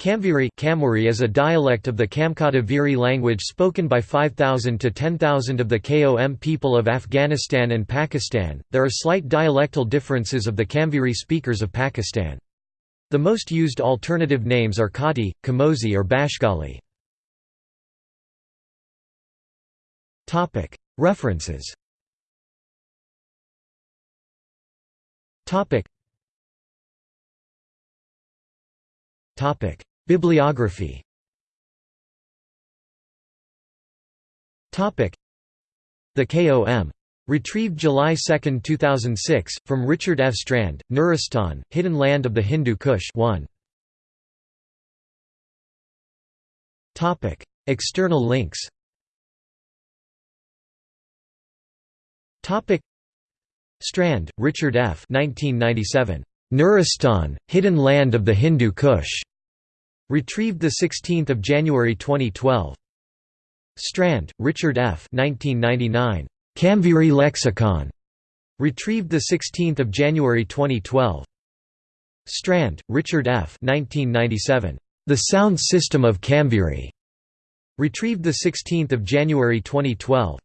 Kamviri Kamwari is a dialect of the Kamkataviri language spoken by 5,000 to 10,000 of the KOM people of Afghanistan and Pakistan. There are slight dialectal differences of the Kamviri speakers of Pakistan. The most used alternative names are Kati, Kamosi or Bashgali. References. Topic. Bibliography The KOM. Retrieved July 2, 2006, from Richard F. Strand, Nuristan, Hidden Land of the Hindu Kush 1. External links Strand, Richard F. 1997. Nuristan, Hidden Land of the Hindu Kush. Retrieved 16 January 2012. Strand, Richard F. 1999. Kamviri Lexicon. Retrieved 16 January 2012. Strand, Richard F. 1997. The Sound System of Kamviri. Retrieved 16 January 2012.